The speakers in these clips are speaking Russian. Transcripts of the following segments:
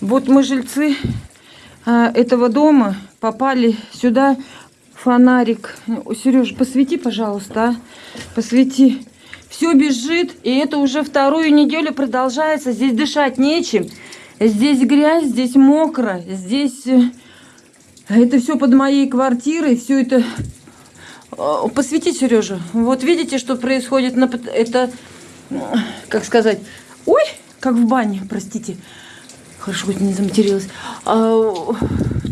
Вот мы жильцы а, этого дома попали сюда. Фонарик. Сереж, посвети, пожалуйста, а? Посвети. Все бежит, и это уже вторую неделю продолжается. Здесь дышать нечем. Здесь грязь, здесь мокро, здесь... э, Это все под моей квартирой, все это... Э, Посвети, Сережа. Вот видите, что происходит? на Это, э, как сказать... Ой, как в бане, простите. Хорошо, хоть не заматерилась. А,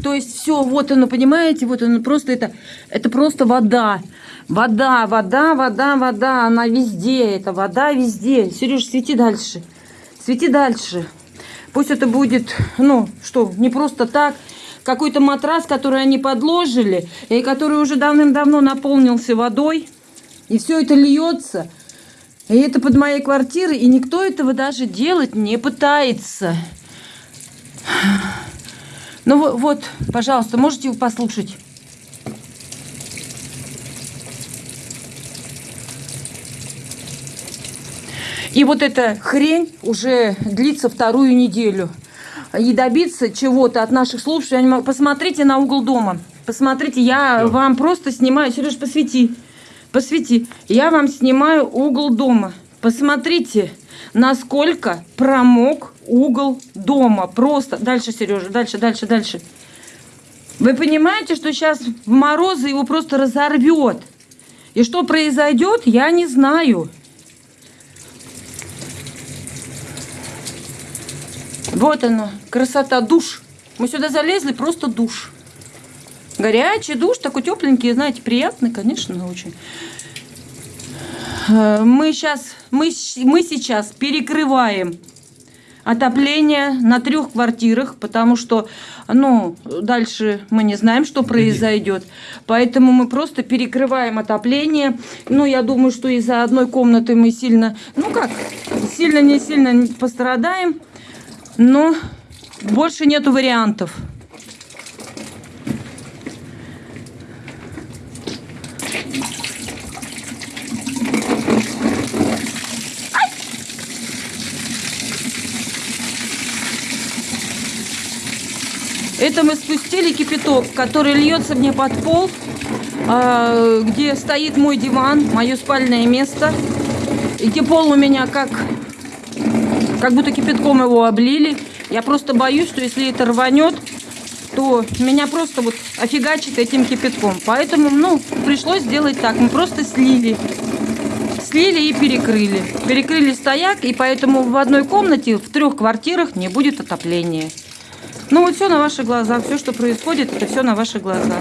то есть все, вот оно, понимаете, вот оно просто это, это просто вода. Вода, вода, вода, вода, она везде, это вода везде. Сереж, свети дальше, свети дальше. Пусть это будет, ну, что, не просто так, какой-то матрас, который они подложили, и который уже давным-давно наполнился водой, и все это льется. И это под моей квартирой, и никто этого даже делать не пытается. Ну во- вот, пожалуйста, можете послушать? И вот эта хрень уже длится вторую неделю. И добиться чего-то от наших слушателей, могу. посмотрите на угол дома. Посмотрите, я Всё. вам просто снимаю. Сереж, посвети. Посвети. Я вам снимаю угол дома. Посмотрите, насколько промок угол дома. Просто. Дальше, Сережа, дальше, дальше, дальше. Вы понимаете, что сейчас в морозы его просто разорвет. И что произойдет, я не знаю. Вот оно, красота, душ. Мы сюда залезли, просто душ. Горячий душ, такой тепленький, знаете, приятный, конечно, очень. Э, Мы сейчас, мы, мы сейчас перекрываем отопление на трех квартирах, потому что, ну, дальше мы не знаем, что произойдет. Поэтому мы просто перекрываем отопление. Ну, я думаю, что из-за одной комнаты мы сильно, ну как, сильно не сильно пострадаем, но больше нету вариантов. Это мы спустили кипяток, который льется мне под пол, а, где стоит мой диван, мое спальное место, и где пол у меня как, как будто кипятком его облили. Я просто боюсь, что если это рванет, то меня просто вот офигачит этим кипятком. Поэтому, ну, пришлось сделать так. Мы просто слили. Слили и перекрыли. Перекрыли стояк, и поэтому в одной комнате, в трех квартирах не будет отопления. Ну вот все на ваши глаза. Все, что происходит, это все на ваши глаза.